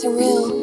Surreal.